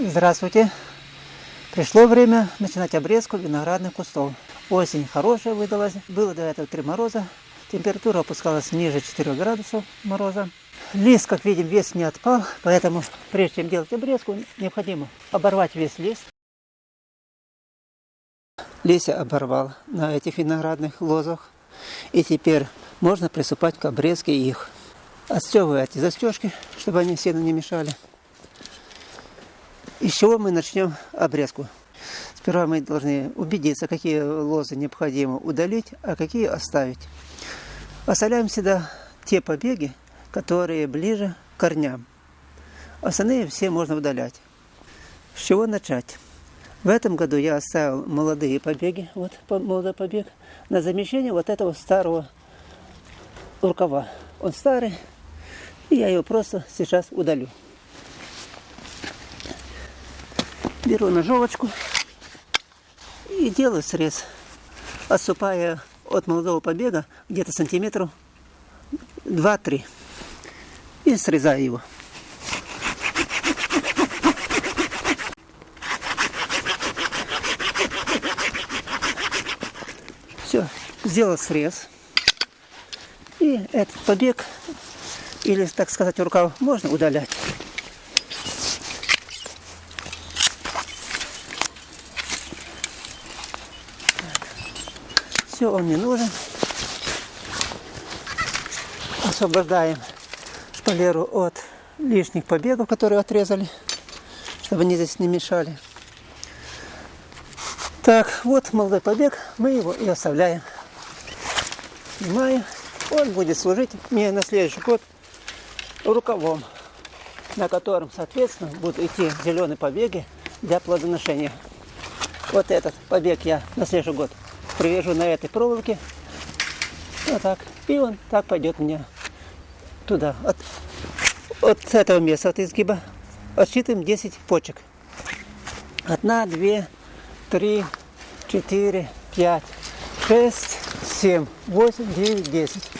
Здравствуйте! Пришло время начинать обрезку виноградных кустов. Осень хорошая выдалась, было до этого три мороза, температура опускалась ниже 4 градусов мороза. Лист, как видим, весь не отпал, поэтому прежде чем делать обрезку, необходимо оборвать весь лист. Листья оборвал на этих виноградных лозах, и теперь можно приступать к обрезке их. Отстегиваю эти застежки, чтобы они сильно не мешали. Из чего мы начнем обрезку? Сперва мы должны убедиться, какие лозы необходимо удалить, а какие оставить. Оставляем всегда те побеги, которые ближе к корням. Остальные все можно удалять. С чего начать? В этом году я оставил молодые побеги, вот молодой побег, на замещение вот этого старого рукава. Он старый, и я его просто сейчас удалю. Беру ножовочку и делаю срез, отступая от молодого побега где-то сантиметров 2-3 и срезаю его. Все, сделал срез. И этот побег, или, так сказать, рукав можно удалять. Все, он не нужен. Освобождаем шпалеру от лишних побегов, которые отрезали, чтобы они здесь не мешали. Так, вот молодой побег, мы его и оставляем. Снимаем. Он будет служить мне на следующий год рукавом, на котором, соответственно, будут идти зеленые побеги для плодоношения. Вот этот побег я на следующий год привяжу на этой проволоке. Вот так. И он так пойдет у меня туда. От, от этого места, от изгиба, отсчитываем 10 почек. Одна, две, три, четыре, пять, шесть, семь, восемь, девять, десять.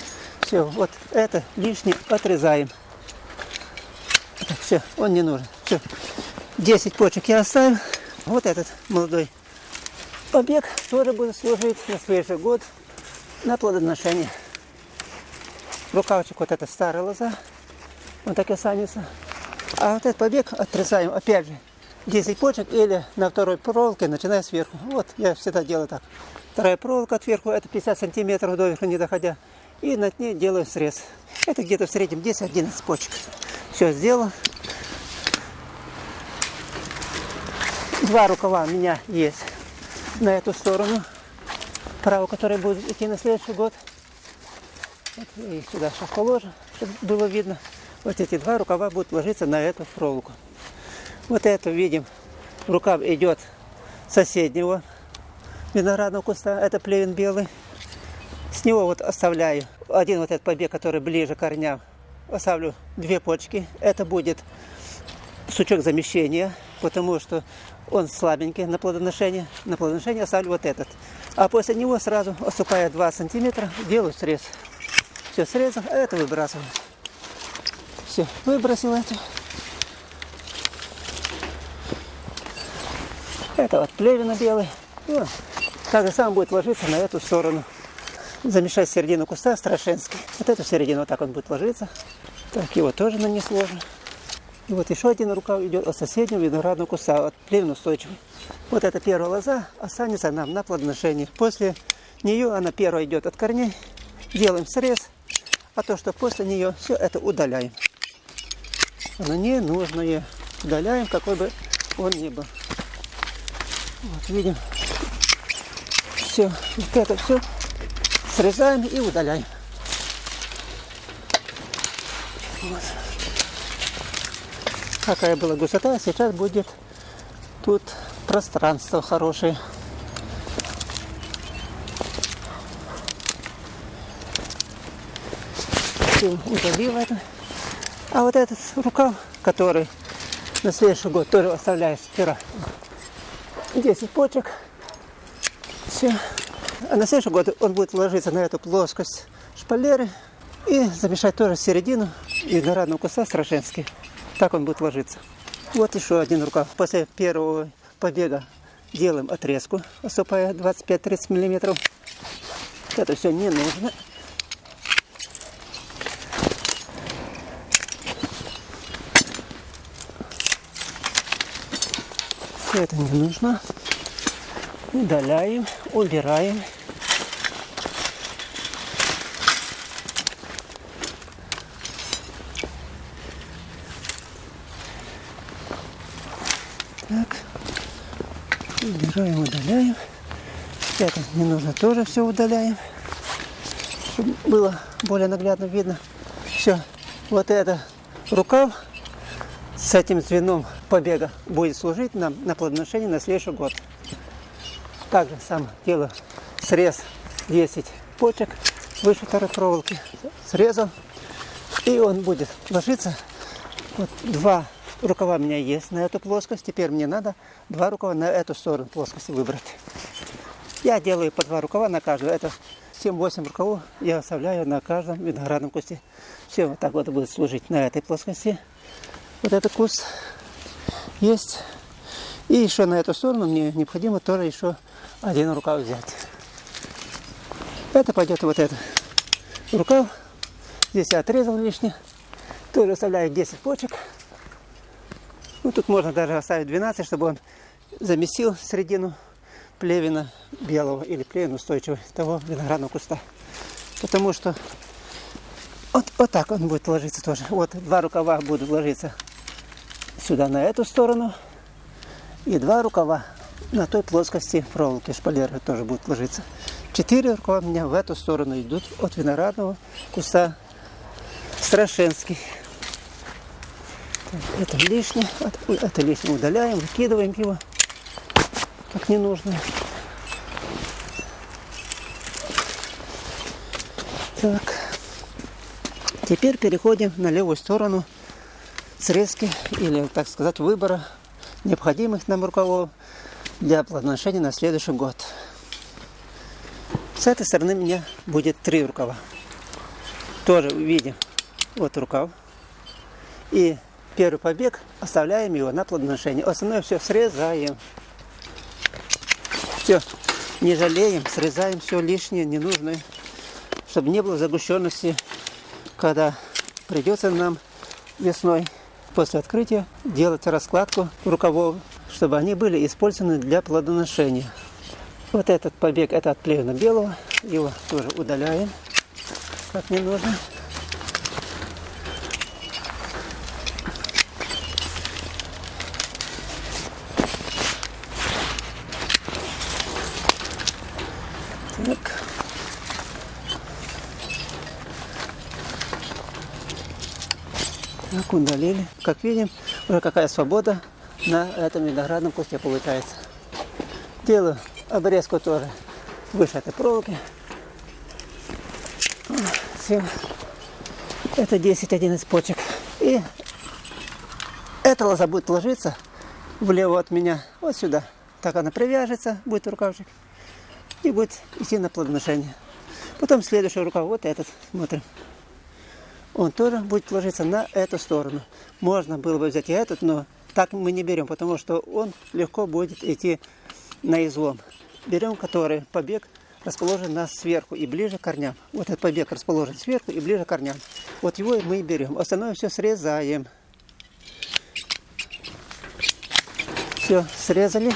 Все, вот это лишнее отрезаем. Так, все, он не нужен. Все, 10 почек я оставил. Вот этот молодой Побег тоже будет служить на следующий год на плодоношение. Рукавчик вот это старая лоза, он так и останется. А вот этот побег отрезаем, опять же, 10 почек или на второй проволоке, начиная сверху. Вот, я всегда делаю так. Вторая проволока отверху, это 50 сантиметров доверху не доходя. И над ней делаю срез. Это где-то в среднем 10-11 почек. Все сделал. Два рукава у меня есть на эту сторону, право, которое будет идти на следующий год. Вот, и сюда сейчас положим, чтобы было видно. Вот эти два рукава будут ложиться на эту проволоку. Вот это видим, рукав идет соседнего виноградного куста, это плевен белый. С него вот оставляю один вот этот побег, который ближе к корням. Оставлю две почки. Это будет сучок замещения, потому что он слабенький на плодоношение. На плодоношение оставлю вот этот. А после него сразу, отступая 2 сантиметра, делаю срез. Все, срезал, а это выбрасываю. Все, выбросил это. Это вот плевина белый. И так же самое будет ложиться на эту сторону. Замешать середину куста страшенский. Вот эту середину вот так он будет ложиться. Так, его тоже на несложно. И вот еще один рукав идет от соседнего виноградного куста, от плевен устойчивый. Вот эта первая лоза останется нам на плодоношении. После нее она первая идет от корней. Делаем срез, а то, что после нее, все это удаляем. Оно не нужное. Удаляем, какой бы он ни был. Вот видим. Все, вот это все срезаем и удаляем. Вот какая была гусота, сейчас будет тут пространство хорошее. удалил это. А вот этот рукав, который на следующий год тоже оставляет сперва 10 почек. Все. А на следующий год он будет ложиться на эту плоскость шпалеры и замешать тоже середину виноградного куста страшенский. Так он будет ложиться. Вот еще один рукав. После первого побега делаем отрезку, осыпая 25-30 миллиметров. Это все не нужно. Это не нужно. Удаляем, убираем. Так. Убираем, удаляем. Это не нужно тоже все удаляем. Чтобы было более наглядно видно. Все. Вот это рукав с этим звеном побега будет служить нам на плодоношение на следующий год. Также сам делаю срез 10 почек выше второй проволоки. Срезал. И он будет ложиться. Вот два рукава у меня есть на эту плоскость. Теперь мне надо два рукава на эту сторону плоскости выбрать. Я делаю по два рукава на каждую. Это 7-8 рукавов я оставляю на каждом виноградном кусте. Все вот так вот будет служить на этой плоскости. Вот этот куст есть. И еще на эту сторону мне необходимо тоже еще один рукав взять. Это пойдет вот этот рукав. Здесь я отрезал лишнее. Тоже оставляю 10 почек. Ну, тут можно даже оставить 12, чтобы он заместил середину плевина белого или плевин устойчивого того виноградного куста. Потому что вот, вот так он будет ложиться тоже. Вот два рукава будут ложиться сюда на эту сторону. И два рукава на той плоскости проволоки шпалеры тоже будут ложиться. Четыре рукава у меня в эту сторону идут от виноградного куста Страшенский. Это лишнее, это лишнее удаляем, выкидываем его, как не нужно. Так, теперь переходим на левую сторону срезки или, так сказать, выбора необходимых нам рукавов для плодоношения на следующий год. С этой стороны у меня будет три рукава. Тоже видим, вот рукав. И первый побег оставляем его на плодоношение. Остальное все срезаем. Все, не жалеем, срезаем все лишнее, ненужное, чтобы не было загущенности, когда придется нам весной после открытия делать раскладку рукавов, чтобы они были использованы для плодоношения. Вот этот побег, это от плевна белого, его тоже удаляем, как не нужно. Так. Удалили. Как видим, уже какая свобода на этом виноградном кусте получается. Делаю обрезку тоже выше этой проволоки. Все. Это 10-11 почек. И эта лоза будет ложиться влево от меня, вот сюда. Так она привяжется, будет рукавчик и будет идти на плодоношение. Потом следующий рукав, вот этот, смотрим. Он тоже будет ложиться на эту сторону. Можно было бы взять и этот, но так мы не берем, потому что он легко будет идти на излом. Берем, который побег расположен нас сверху и ближе к корням. Вот этот побег расположен сверху и ближе к корням. Вот его мы и берем. Остальное все срезаем. Все, срезали.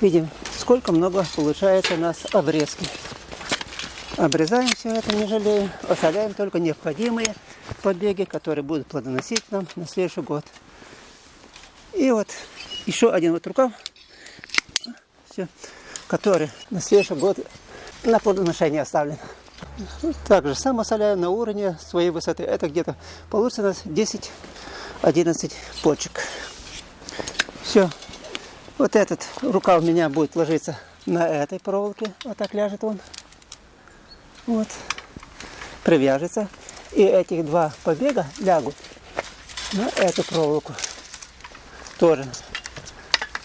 Видим, сколько много получается у нас обрезки. Обрезаем все это, не жалеем. Оставляем только необходимые побеги, которые будут плодоносить нам на следующий год. И вот еще один вот рукав, все, который на следующий год на плодоношение оставлен. Также сам оставляю на уровне своей высоты. Это где-то получится у нас 10-11 почек. Все, вот этот рукав у меня будет ложиться на этой проволоке, вот так ляжет он. Вот. Привяжется. И этих два побега лягут на эту проволоку. Тоже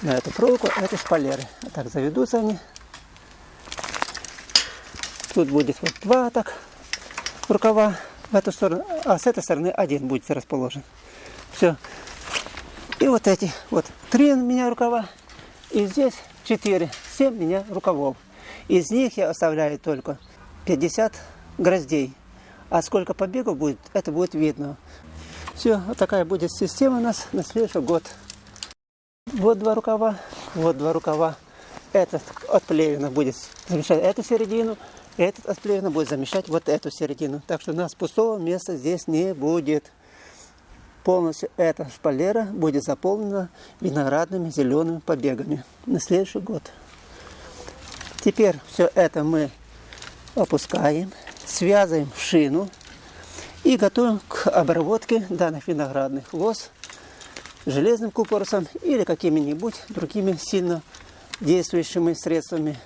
на эту проволоку, это шпалеры. Вот так заведутся они. Тут будет вот два так рукава в эту сторону, а с этой стороны один будет расположен. Все. И вот эти, вот три у меня рукава, и здесь четыре, семь у меня рукавов. Из них я оставляю только 50 гроздей. А сколько побегов будет, это будет видно. Все, вот такая будет система у нас на следующий год. Вот два рукава, вот два рукава. Этот от плевина будет замещать эту середину, этот от плевина будет замещать вот эту середину. Так что у нас пустого места здесь не будет. Полностью эта шпалера будет заполнена виноградными зелеными побегами на следующий год. Теперь все это мы опускаем, связываем в шину и готовим к обработке данных виноградных лоз железным купоросом или какими-нибудь другими сильно действующими средствами.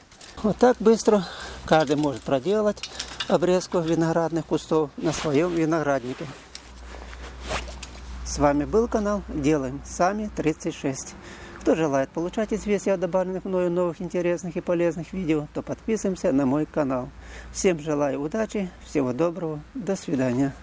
Вот так быстро каждый может проделать обрезку виноградных кустов на своем винограднике. С вами был канал Делаем Сами 36. Кто желает получать известия о добавленных мною новых интересных и полезных видео, то подписываемся на мой канал. Всем желаю удачи, всего доброго, до свидания.